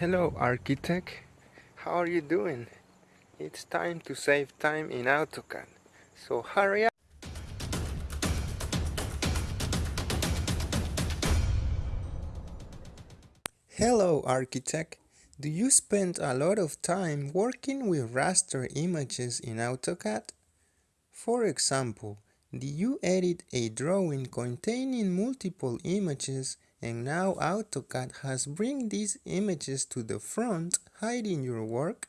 Hello architect, how are you doing? It's time to save time in AutoCAD, so hurry up! Hello architect, do you spend a lot of time working with raster images in AutoCAD? For example, do you edit a drawing containing multiple images and now AutoCAD has bring these images to the front hiding your work?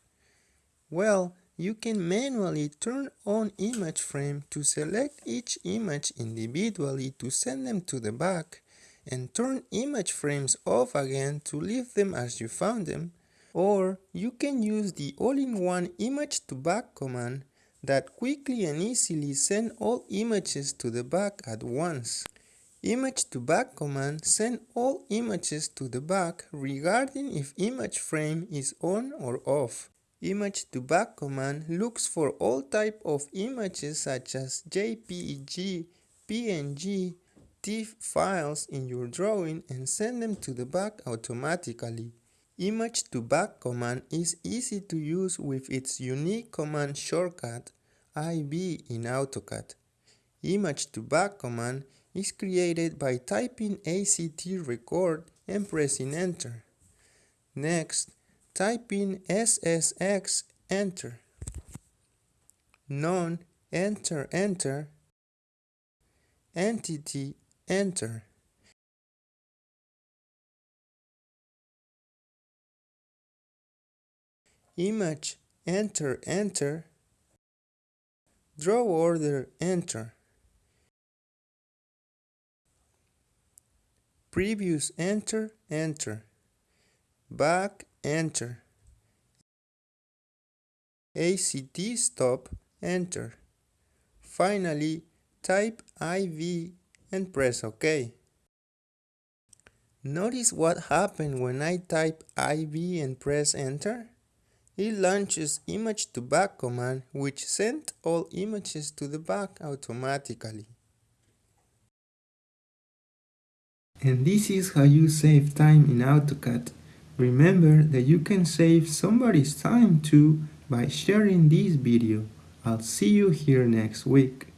Well, you can manually turn on image frame to select each image individually to send them to the back and turn image frames off again to leave them as you found them or you can use the all-in-one image to back command that quickly and easily send all images to the back at once. Image to back command send all images to the back regarding if image frame is on or off. Image to back command looks for all type of images such as JPEG, PNG, TIFF files in your drawing and send them to the back automatically. Image to back command is easy to use with its unique command shortcut IB in AutoCAD. Image to back command is created by typing ACT record and pressing enter. Next, type in SSX enter. None enter enter. Entity enter. Image enter enter. Draw order enter. Previous enter enter back enter ACT stop enter finally type IB and press OK Notice what happened when I type IB and press enter? It launches image to back command which sent all images to the back automatically. And this is how you save time in AutoCAD. Remember that you can save somebody's time too by sharing this video. I'll see you here next week.